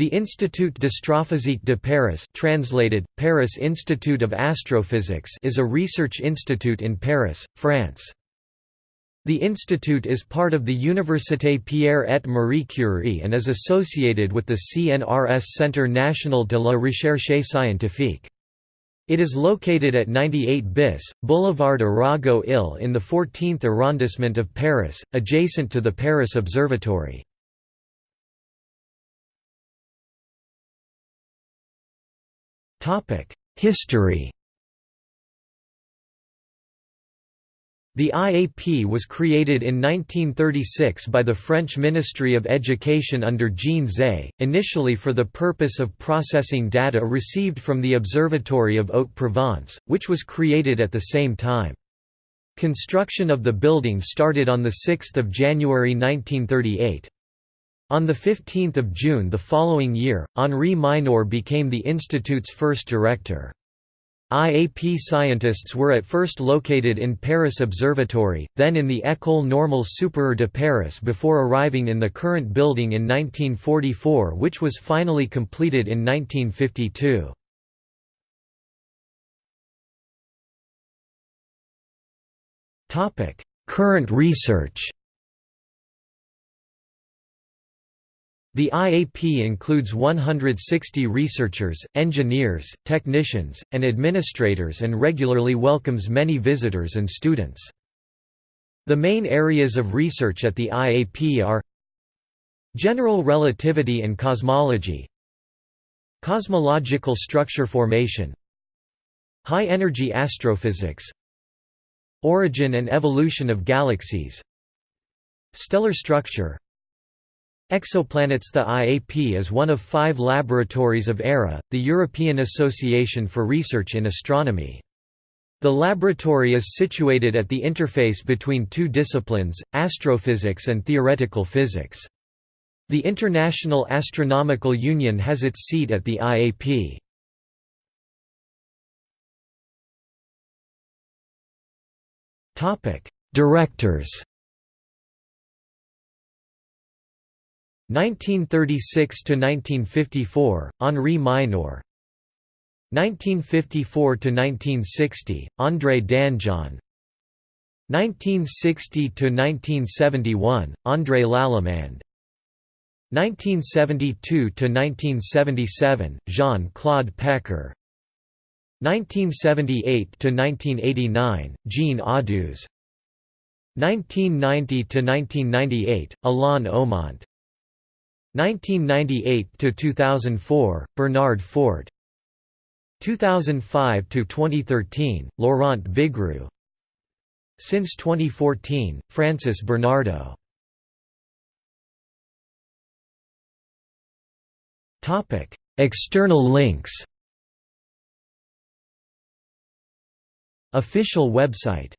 The Institut d'Astrophysique de Paris translated, Paris Institute of Astrophysics is a research institute in Paris, France. The institute is part of the Université Pierre et Marie Curie and is associated with the CNRS Centre National de la Recherche Scientifique. It is located at 98 bis, Boulevard Arago Ill in the 14th arrondissement of Paris, adjacent to the Paris Observatory. History The IAP was created in 1936 by the French Ministry of Education under Jean Zay, initially for the purpose of processing data received from the Observatory of Haute-Provence, which was created at the same time. Construction of the building started on 6 January 1938. On 15 June the following year, Henri Mineur became the institute's first director. IAP scientists were at first located in Paris Observatory, then in the École Normale Supérieure de Paris before arriving in the current building in 1944 which was finally completed in 1952. Current research The IAP includes 160 researchers, engineers, technicians, and administrators and regularly welcomes many visitors and students. The main areas of research at the IAP are General relativity and cosmology Cosmological structure formation High-energy astrophysics Origin and evolution of galaxies Stellar structure Exoplanets The IAP is one of five laboratories of ERA, the European Association for Research in Astronomy. The laboratory is situated at the interface between two disciplines, astrophysics and theoretical physics. The International Astronomical Union has its seat at the IAP. Directors 1936 to 1954 Henri Mineur. 1954 to 1960 André Danjon 1960 to 1971 André Lallemand 1972 to 1977 Jean-Claude Pecker 1978 to 1989 Jean Audouze 1990 to 1998 Alain Omont 1998 to 2004 Bernard Fort. 2005 to 2013 Laurent Vigroux Since 2014 Francis Bernardeau. External links. Official website